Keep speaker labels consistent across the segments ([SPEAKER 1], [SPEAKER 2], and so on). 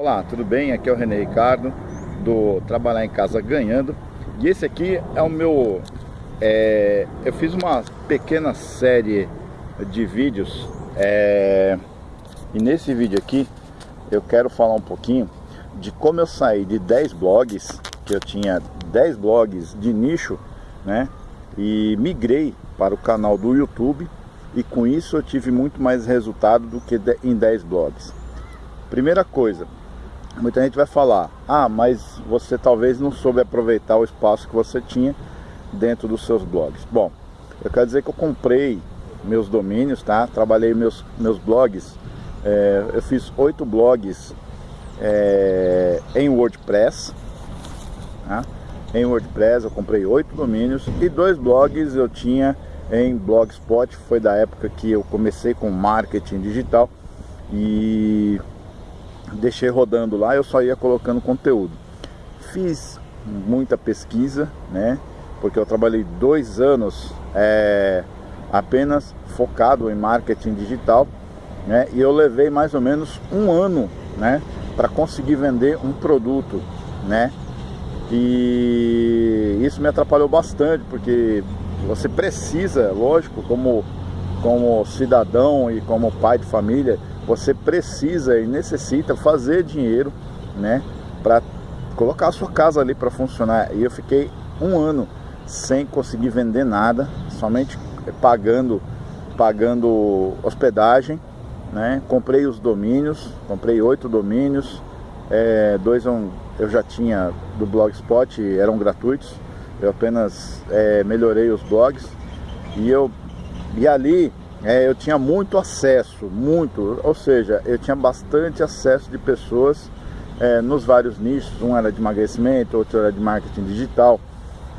[SPEAKER 1] Olá, tudo bem? Aqui é o René Ricardo do Trabalhar em Casa Ganhando e esse aqui é o meu... É, eu fiz uma pequena série de vídeos é, e nesse vídeo aqui eu quero falar um pouquinho de como eu saí de 10 blogs, que eu tinha 10 blogs de nicho, né? E migrei para o canal do YouTube e com isso eu tive muito mais resultado do que em 10 blogs. Primeira coisa, muita gente vai falar, ah, mas você talvez não soube aproveitar o espaço que você tinha dentro dos seus blogs. Bom, eu quero dizer que eu comprei meus domínios, tá? Trabalhei meus, meus blogs, é, eu fiz oito blogs é, em WordPress, tá? Em WordPress eu comprei oito domínios e dois blogs eu tinha em Blogspot, foi da época que eu comecei com marketing digital e deixei rodando lá, eu só ia colocando conteúdo. Fiz muita pesquisa, né? Porque eu trabalhei dois anos é, apenas focado em marketing digital, né? E eu levei mais ou menos um ano, né? Para conseguir vender um produto, né? E isso me atrapalhou bastante, porque você precisa, lógico, como, como cidadão e como pai de família, você precisa e necessita fazer dinheiro, né, para colocar a sua casa ali para funcionar. E eu fiquei um ano sem conseguir vender nada, somente pagando, pagando hospedagem, né? Comprei os domínios, comprei oito domínios, é, dois eu, já tinha do Blogspot, eram gratuitos. Eu apenas é, melhorei os blogs e eu e ali é, eu tinha muito acesso, muito, ou seja, eu tinha bastante acesso de pessoas é, nos vários nichos, um era de emagrecimento, outro era de marketing digital,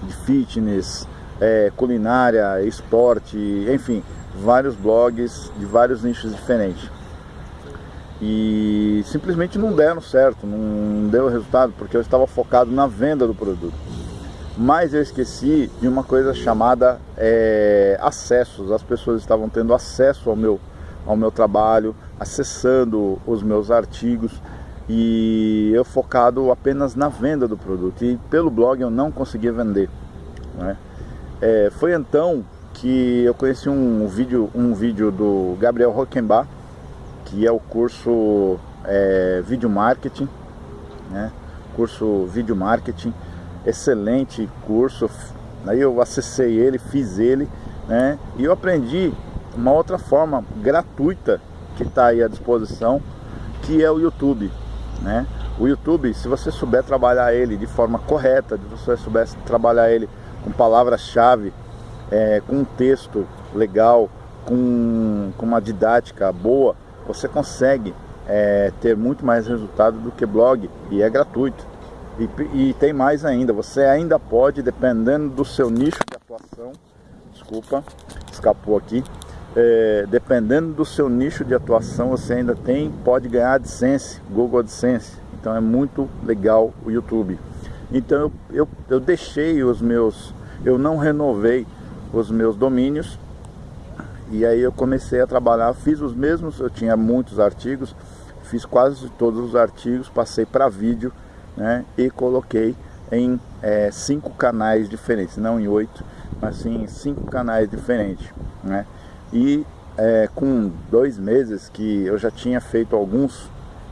[SPEAKER 1] de fitness, é, culinária, esporte, enfim, vários blogs de vários nichos diferentes. E simplesmente não deram certo, não deu resultado, porque eu estava focado na venda do produto mas eu esqueci de uma coisa chamada é, acessos. As pessoas estavam tendo acesso ao meu, ao meu trabalho, acessando os meus artigos e eu focado apenas na venda do produto e pelo blog eu não conseguia vender. Né? É, foi então que eu conheci um vídeo, um vídeo do Gabriel Rockenbach, que é o curso é, Vídeo Marketing, né? curso Vídeo Marketing, excelente curso. Aí eu acessei ele, fiz ele, né? E eu aprendi uma outra forma gratuita que está aí à disposição, que é o YouTube, né? O YouTube, se você souber trabalhar ele de forma correta, se você souber trabalhar ele com palavras-chave, é, com um texto legal, com, com uma didática boa, você consegue é, ter muito mais resultado do que blog e é gratuito. E, e, tem mais ainda, você ainda pode, dependendo do seu nicho de atuação, desculpa, escapou aqui, é, dependendo do seu nicho de atuação, você ainda tem, pode ganhar AdSense, Google AdSense, então é muito legal o YouTube. Então eu, eu, eu deixei os meus, eu não renovei os meus domínios, e aí eu comecei a trabalhar, fiz os mesmos, eu tinha muitos artigos, fiz quase todos os artigos, passei para vídeo, né, e coloquei em é, cinco canais diferentes, não em oito, mas sim em cinco canais diferentes. Né? E é, com dois meses que eu já tinha feito alguns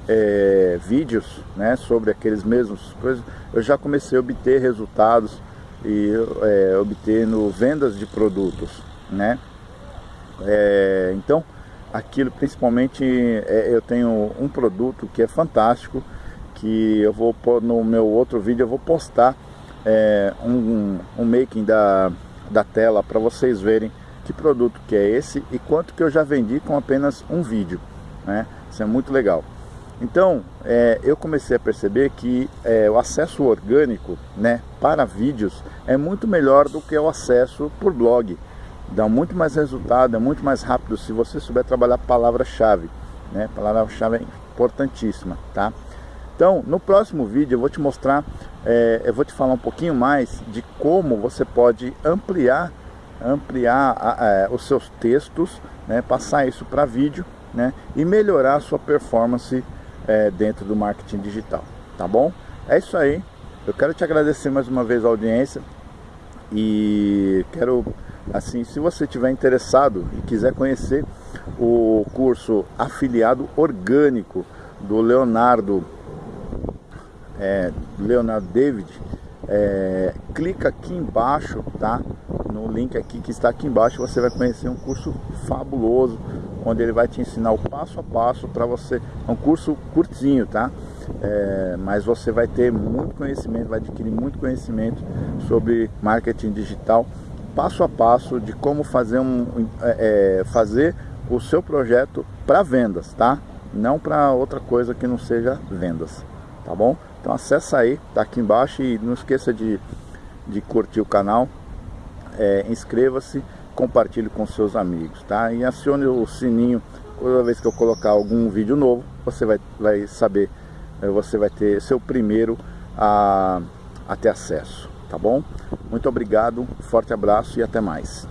[SPEAKER 1] é, vídeos né, sobre aqueles mesmos coisas, eu já comecei a obter resultados e é, obtendo vendas de produtos. Né? É, então, aquilo principalmente é, eu tenho um produto que é fantástico, que eu vou pôr no meu outro vídeo, eu vou postar é, um, um making da, da tela para vocês verem que produto que é esse e quanto que eu já vendi com apenas um vídeo, né? Isso é muito legal. Então, é, eu comecei a perceber que é, o acesso orgânico né, para vídeos é muito melhor do que o acesso por blog. Dá muito mais resultado, é muito mais rápido se você souber trabalhar palavra-chave. Né? Palavra-chave é importantíssima, tá? Então, no próximo vídeo eu vou te mostrar, é, eu vou te falar um pouquinho mais de como você pode ampliar, ampliar a, a, é, os seus textos, né, passar isso para vídeo né, e melhorar a sua performance é, dentro do marketing digital, tá bom? É isso aí, eu quero te agradecer mais uma vez a audiência e quero, assim, se você estiver interessado e quiser conhecer o curso afiliado orgânico do Leonardo, é, Leonardo David, é, clica aqui embaixo, tá? No link aqui que está aqui embaixo, você vai conhecer um curso fabuloso, onde ele vai te ensinar o passo a passo para você. É um curso curtinho, tá? É, mas você vai ter muito conhecimento, vai adquirir muito conhecimento sobre marketing digital, passo a passo de como fazer um, é, é fazer o seu projeto para vendas, tá? Não para outra coisa que não seja vendas, tá bom? Então acessa aí, tá aqui embaixo e não esqueça de, de curtir o canal, é, inscreva-se, compartilhe com seus amigos, tá? E acione o sininho toda vez que eu colocar algum vídeo novo, você vai, vai saber, é, você vai ter seu primeiro a, a ter acesso, tá bom? Muito obrigado, forte abraço e até mais.